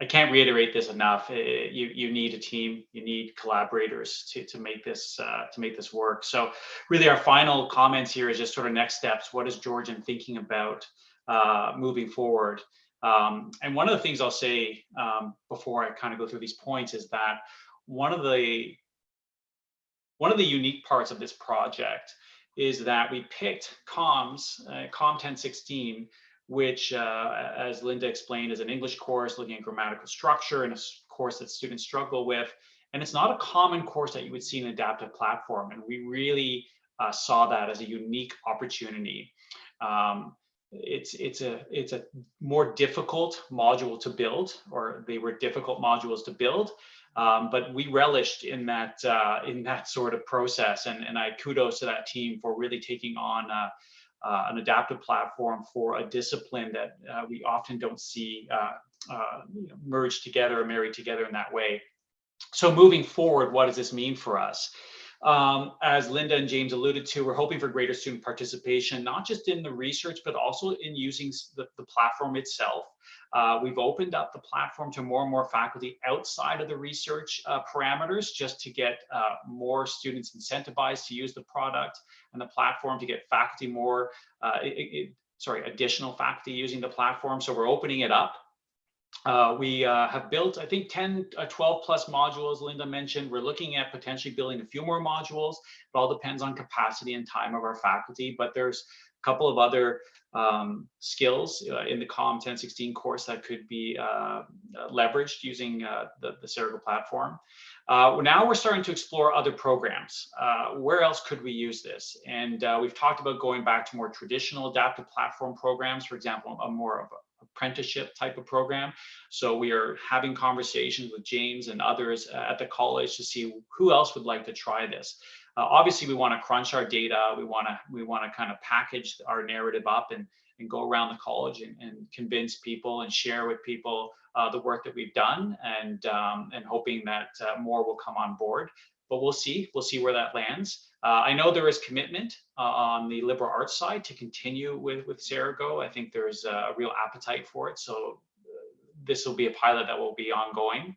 I can't reiterate this enough. Eh, You, you need a team, you need collaborators to, to make this, uh, to make this work. So really our final comments here is just sort of next steps. What is Georgian thinking about uh, moving forward? Um, and one of the things I'll say um, before I kind of go through these points is that one of the one of the unique parts of this project is that we picked comms, uh, COM 1016, which, uh, as Linda explained, is an English course looking at grammatical structure and a course that students struggle with. And it's not a common course that you would see in an adaptive platform. And we really uh, saw that as a unique opportunity. Um, it's it's a it's a more difficult module to build, or they were difficult modules to build. Um, but we relished in that uh, in that sort of process, and and I kudos to that team for really taking on uh, an adaptive platform for a discipline that uh, we often don't see uh, uh, merged together or married together in that way. So moving forward, what does this mean for us? Um, as Linda and James alluded to, we're hoping for greater student participation, not just in the research, but also in using the, the platform itself. Uh, we've opened up the platform to more and more faculty outside of the research uh, parameters just to get uh, more students incentivized to use the product and the platform to get faculty more, uh, it- it- sorry, additional faculty using the platform. So we're opening it up. Uh, we uh, have built, I think, 10, uh, 12 plus modules, Linda mentioned. We're looking at potentially building a few more modules. It all depends on capacity and time of our faculty, but there's a couple of other um, skills uh, in the COM 1016 course that could be uh, leveraged using the, the Cerego platform. Now we're starting to explore other programs. Where else could we use this? And we've talked about going back to more traditional adaptive platform programs, for example, a more of a apprenticeship type of program. So we are having conversations with James and others uh, at the college to see who else would like to try this. Uh, obviously, we want to crunch our data. We want to we want to kind of package our narrative up and and go around the college and, and convince people and share with people uh, the work that we've done and um, and hoping that uh, more will come on board. But we'll see. We'll see where that lands. Uh, I know there is commitment uh, on the liberal arts side to continue with with Cerego. I think there's a real appetite for it. So uh, this will be a pilot that will be ongoing.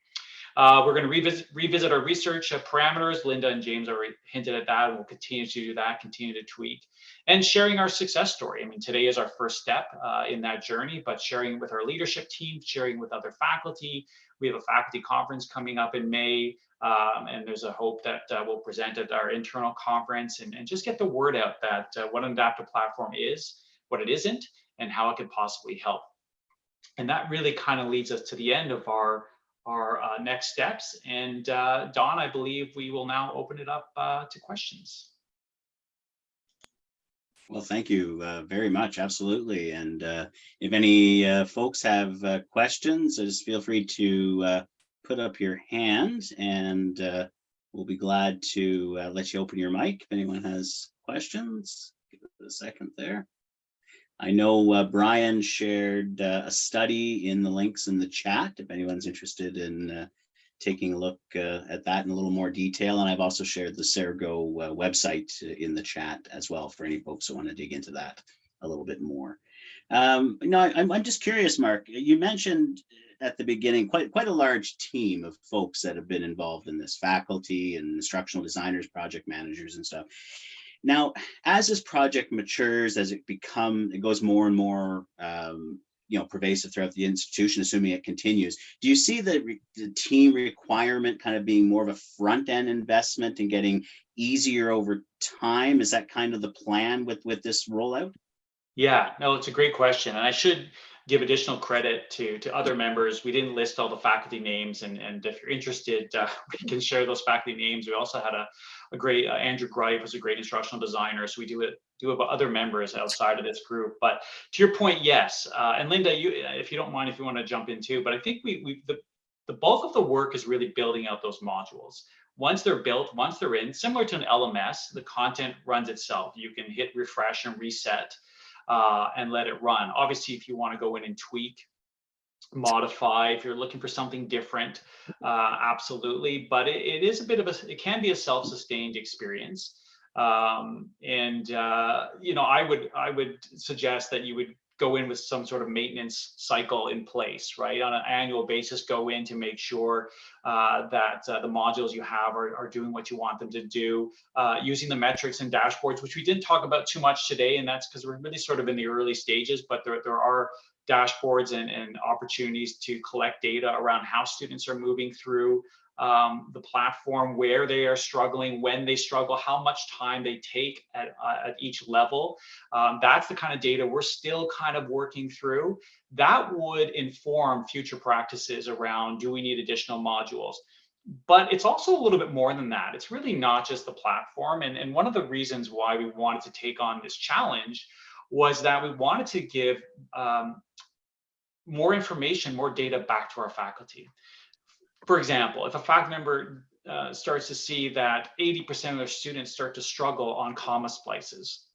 Uh, we're going to revisit, revisit our research parameters. Linda and James already hinted at that. and We'll continue to do that, continue to tweak, and sharing our success story. I mean, today is our first step uh, in that journey, but sharing with our leadership team, sharing with other faculty. We have a faculty conference coming up in May, um, and there's a hope that uh, we'll present at our internal conference and, and just get the word out that uh, what an adaptive platform is, what it isn't, and how it could possibly help. And that really kind of leads us to the end of our our uh, next steps. And uh, Don, I believe we will now open it up uh, to questions. Well, thank you uh, very much. Absolutely. And uh, if any uh, folks have uh, questions, just feel free to put up your hand and uh, we'll be glad to uh, let you open your mic if anyone has questions. Give it a second there. I know uh, Brian shared uh, a study in the links in the chat if anyone's interested in uh, taking a look uh, at that in a little more detail. And I've also shared the Cerego website in the chat as well for any folks who want to dig into that a little bit more. Um, no, I'm, I'm just curious, Mark, you mentioned at the beginning, quite quite a large team of folks that have been involved in this, faculty and instructional designers, project managers and stuff. Now, as this project matures, as it become, it goes more and more, um, you know, pervasive throughout the institution, assuming it continues. Do you see the, the team requirement kind of being more of a front end investment and getting easier over time? Is that kind of the plan with with this rollout? Yeah, no, it's a great question. And I should give additional credit to, to other members. We didn't list all the faculty names and, and if you're interested, uh, <laughs> we can share those faculty names. We also had a, a great, uh, Andrew Greif was a great instructional designer. So we do it, do have other members outside of this group. But to your point, yes. Uh, and Linda, you, if you don't mind, if you want to jump in too, but I think we, we, the, the bulk of the work is really building out those modules. Once they're built, once they're in, similar to an LMS, the content runs itself. You can hit refresh and reset uh, and let it run. Obviously, if you want to go in and tweak, modify, if you're looking for something different, uh, absolutely. But it, it is a bit of a, it can be a self-sustained experience. Um, and uh, you know, I would I would suggest that you would go in with some sort of maintenance cycle in place, right? On an annual basis, go in to make sure uh, that uh, the modules you have are, are doing what you want them to do, uh, using the metrics and dashboards, which we didn't talk about too much today, and that's because we're really sort of in the early stages, but there, there are dashboards and, and opportunities to collect data around how students are moving through um, the platform, where they are struggling, when they struggle, how much time they take at, uh, at each level. Um, that's the kind of data we're still kind of working through. That would inform future practices around do we need additional modules? But it's also a little bit more than that. It's really not just the platform. And, and one of the reasons why we wanted to take on this challenge was that we wanted to give um, more information, more data back to our faculty. For example, if a faculty member uh, starts to see that 80% of their students start to struggle on comma splices,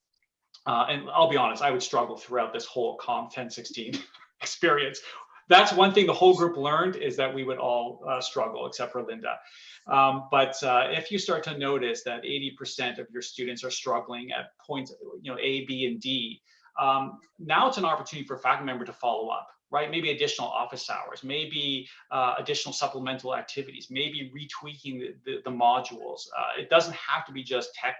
uh, and I'll be honest, I would struggle throughout this whole COM 1016 <laughs> experience. That's one thing the whole group learned is that we would all uh, struggle, except for Linda. Um, but uh, if you start to notice that 80% of your students are struggling at points, you know, A, B, and D, um, now it's an opportunity for a faculty member to follow up right? Maybe additional office hours, maybe uh, additional supplemental activities, maybe retweaking the, the, the modules. Uh, it doesn't have to be just tech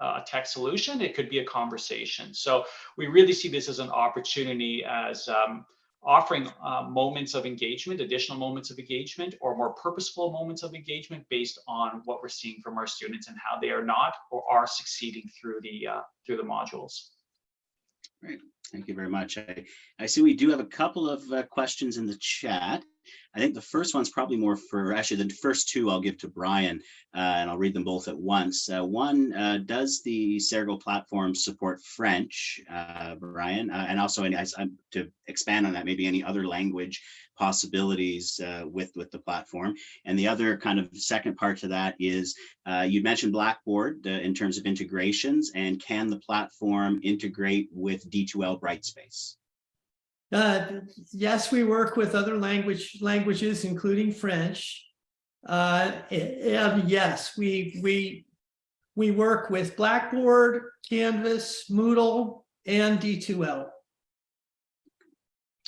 uh, a tech solution, it could be a conversation. So we really see this as an opportunity as um, offering uh, moments of engagement, additional moments of engagement, or more purposeful moments of engagement based on what we're seeing from our students and how they are not or are succeeding through the uh, through the modules. Great. Thank you very much. I, I see we do have a couple of uh, questions in the chat. I think the first one's probably more for, actually the first two I'll give to Brian uh, and I'll read them both at once. Uh, one, uh, does the Cerego platform support French, uh, Brian? Uh, and also to expand on that, maybe any other language possibilities uh, with, with the platform. And the other kind of second part to that is you mentioned Blackboard in terms of integrations and can the platform integrate with D2L Brightspace? Uh, yes, we work with other language languages, including French. Uh, yes, we we we work with Blackboard, Canvas, Moodle, and D2L.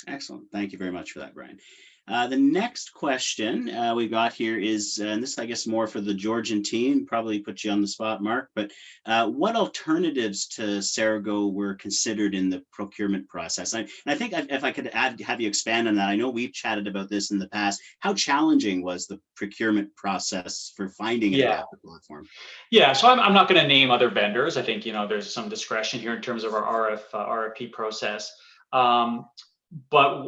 Excellent. Thank you very much for that, Brian. Uh, the next question uh, we got here is, uh, and this I guess more for the Georgian team, probably put you on the spot, Mark, but uh, what alternatives to Cerego were considered in the procurement process? I, and I think if I could add, have you expand on that, I know we've chatted about this in the past. How challenging was the procurement process for finding a yeah. platform? Yeah, so I'm, I'm not going to name other vendors. I think, you know, there's some discretion here in terms of our RF, uh, RFP process. Um, but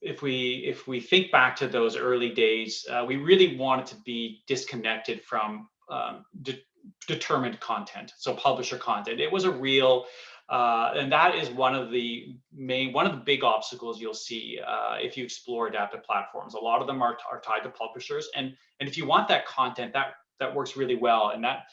if we if we think back to those early days, uh, we really wanted to be disconnected from um, de determined content, so publisher content. It was a real, uh, and that is one of the main one of the big obstacles you'll see uh, if you explore adaptive platforms. A lot of them are, are tied to publishers, and and if you want that content, that that works really well, and that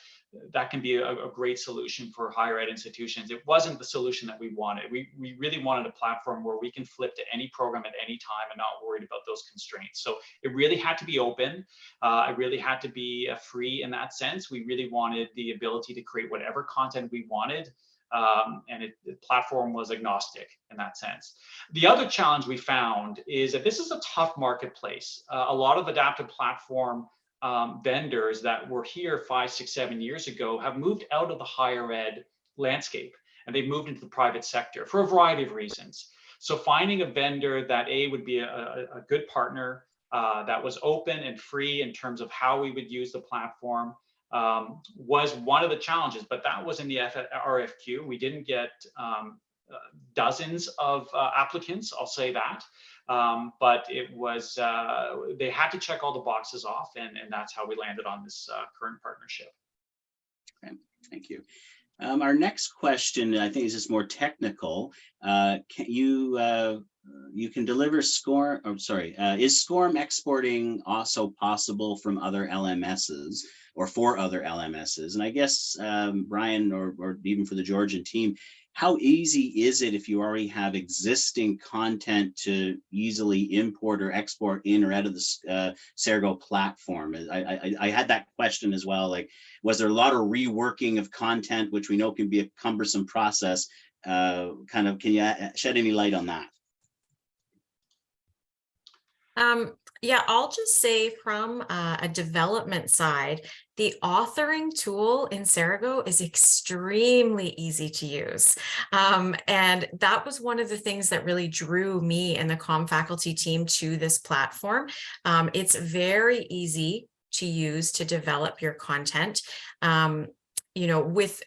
that can be a, a, great solution for higher ed institutions. It wasn't the solution that we wanted. We, we really wanted a platform where we can flip to any program at any time and not worried about those constraints. So it really had to be open. Uh, it really had to be uh, free in that sense. We really wanted the ability to create whatever content we wanted um, and it, the platform was agnostic in that sense. The other challenge we found is that this is a tough marketplace. Uh, a lot of adaptive platform um, vendors that were here five, six, seven years ago have moved out of the higher ed landscape and they've moved into the private sector for a variety of reasons. So finding a vendor that A would be a, a, good partner, uh, that was open and free in terms of how we would use the platform um, was one of the challenges, but that was in the F RFQ. We didn't get um, uh, dozens of uh, applicants, I'll say that. Um, but it was, uh, they had to check all the boxes off and, and that's how we landed on this uh, current partnership. Okay, thank you. Um, our next question, I think is just more technical. Uh, can you, uh, you can deliver SCORM, I'm sorry, uh, is SCORM exporting also possible from other LMSs or for other LMSs? And I guess, um, Brian, or, or even for the Georgian team, how easy is it if you already have existing content to easily import or export in or out of the uh, Cerego platform? I, I, I had that question as well. Like, was there a lot of reworking of content, which we know can be a cumbersome process? Uh, kind of, can you shed any light on that? Um, yeah, I'll just say from uh, a development side, the authoring tool in Cerego is extremely easy to use. Um, and that was one of the things that really drew me and the COM faculty team to this platform. Um, it's very easy to use to develop your content. Um, you know, with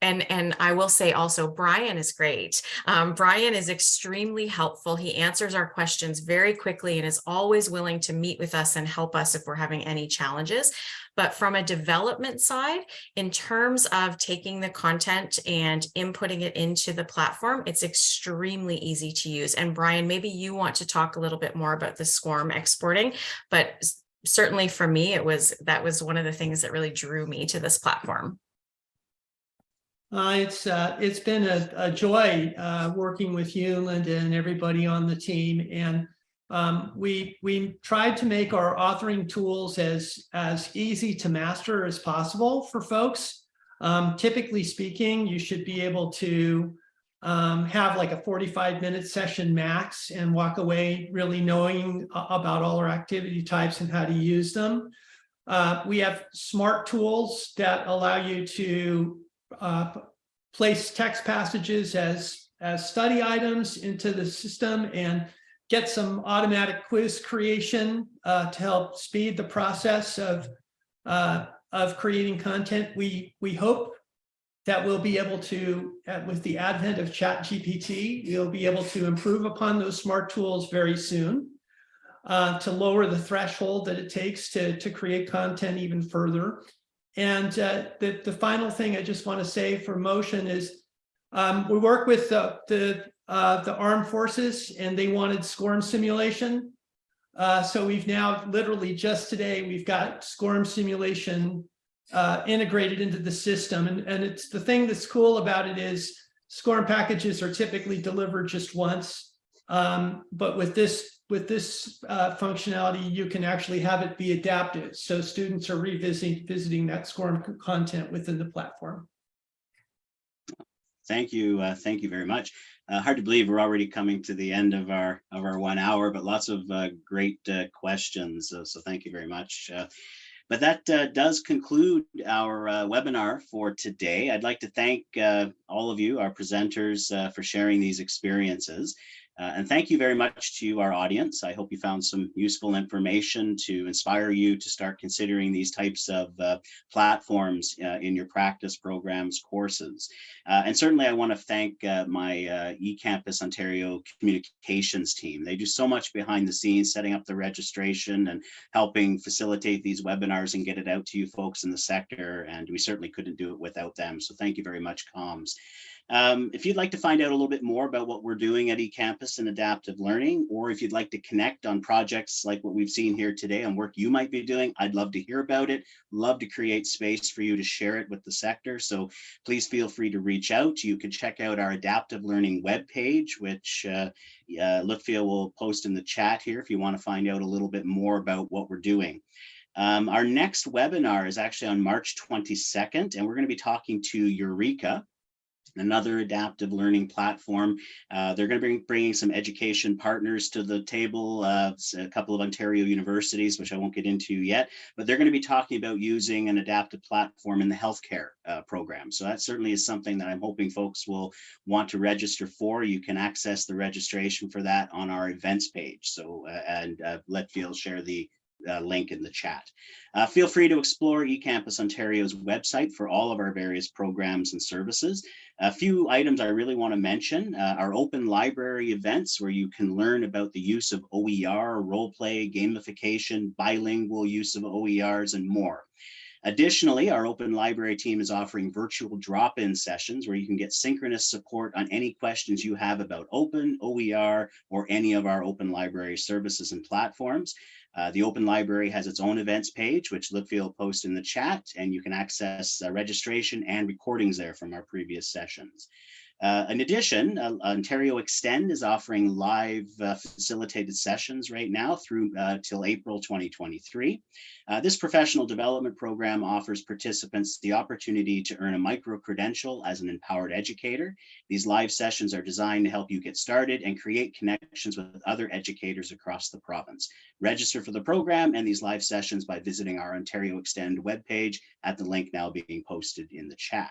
and and I will say also Brian is great. Um, Brian is extremely helpful. He answers our questions very quickly and is always willing to meet with us and help us if we're having any challenges. But from a development side, in terms of taking the content and inputting it into the platform, it's extremely easy to use. And Brian, maybe you want to talk a little bit more about the SCORM exporting, but certainly for me, it was that was one of the things that really drew me to this platform. Uh, it's uh, it's been a, a joy uh, working with you, Linda, and everybody on the team. And um, we we tried to make our authoring tools as as easy to master as possible for folks. Um, typically speaking, you should be able to um, have like a 45 minute session max and walk away really knowing about all our activity types and how to use them. Uh, we have smart tools that allow you to uh, place text passages as, as study items into the system and get some automatic quiz creation uh, to help speed the process of, uh, of creating content. We, we hope that we'll be able to, with the advent of ChatGPT, we'll be able to improve upon those smart tools very soon uh, to lower the threshold that it takes to, to create content even further. And uh, the, the final thing I just want to say for motion is um, we work with the, the, uh, the armed forces and they wanted SCORM simulation. Uh, so we've now literally just today, we've got SCORM simulation uh, integrated into the system. And, and it's the thing that's cool about it is SCORM packages are typically delivered just once. Um, but with this with this uh, functionality, you can actually have it be adaptive. So students are revisiting visiting that SCORM content within the platform. Thank you. Uh, thank you very much. Uh, hard to believe we're already coming to the end of our of our one hour, but lots of uh, great uh, questions. so thank you very much. Uh, but that uh, does conclude our uh, webinar for today. I'd like to thank uh, all of you, our presenters, for sharing these experiences. Uh, and thank you very much to our audience. I hope you found some useful information to inspire you to start considering these types of uh, platforms uh, in your practice programs courses. Uh, and certainly I want to thank uh, my uh, eCampus Ontario communications team. They do so much behind the scenes, setting up the registration and helping facilitate these webinars and get it out to you folks in the sector. And we certainly couldn't do it without them. So thank you very much, comms. Um, if you'd like to find out a little bit more about what we're doing at eCampus and adaptive learning, or if you'd like to connect on projects like what we've seen here today on work you might be doing, I'd love to hear about it. Love to create space for you to share it with the sector. So please feel free to reach out. You can check out our adaptive learning webpage, which uh, uh, will post in the chat here if you want to find out a little bit more about what we're doing. Um, our next webinar is actually on March 22nd, and we're going to be talking to Eureka, another adaptive learning platform. Uh, they're going to bring bringing some education partners to the table, uh, a couple of Ontario universities, which I won't get into yet, but they're going to be talking about using an adaptive platform in the healthcare uh, program. So that certainly is something that I'm hoping folks will want to register for. You can access the registration for that on our events page. So, uh, and uh, let Phil share the uh, link in the chat. Uh, feel free to explore eCampus Ontario's website for all of our various programs and services. A few items I really want to mention uh, are open library events where you can learn about the use of OER, role play, gamification, bilingual use of OERs, and more. Additionally, our open library team is offering virtual drop-in sessions where you can get synchronous support on any questions you have about open, OER, or any of our open library services and platforms. Uh, the Open Library has its own events page, which Lipfield will post in the chat, and you can access uh, registration and recordings there from our previous sessions. Uh, in addition, uh, Ontario Extend is offering live uh, facilitated sessions right now through uh, till April 2023. Uh, this professional development program offers participants the opportunity to earn a micro-credential as an empowered educator. These live sessions are designed to help you get started and create connections with other educators across the province. Register for the program and these live sessions by visiting our Ontario Extend webpage at the link now being posted in the chat.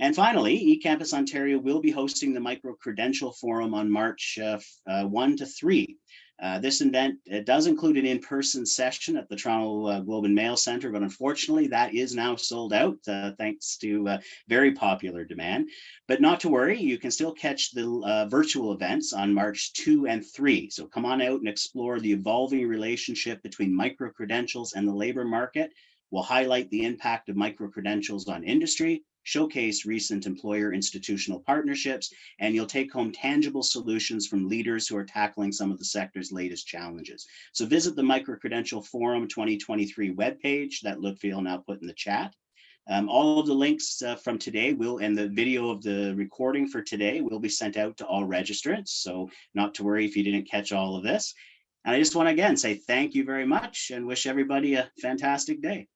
And finally, eCampus Ontario will be hosting the Micro Credential Forum on March uh, uh, 1 to 3. Uh, this event does include an in-person session at the Toronto uh, Globe and Mail Center, but unfortunately that is now sold out uh, thanks to uh, very popular demand. But not to worry, you can still catch the virtual events on March 2 and 3. So come on out and explore the evolving relationship between micro-credentials and the labor market. We'll highlight the impact of micro-credentials on industry, showcase recent employer institutional partnerships, and you'll take home tangible solutions from leaders who are tackling some of the sector's latest challenges. So visit the Microcredential Forum 2023 webpage that Lutfiel now put in the chat. Um, all of the links uh, from today will and the video of the recording for today will be sent out to all registrants. So not to worry if you didn't catch all of this. And I just want to again say thank you very much and wish everybody a fantastic day.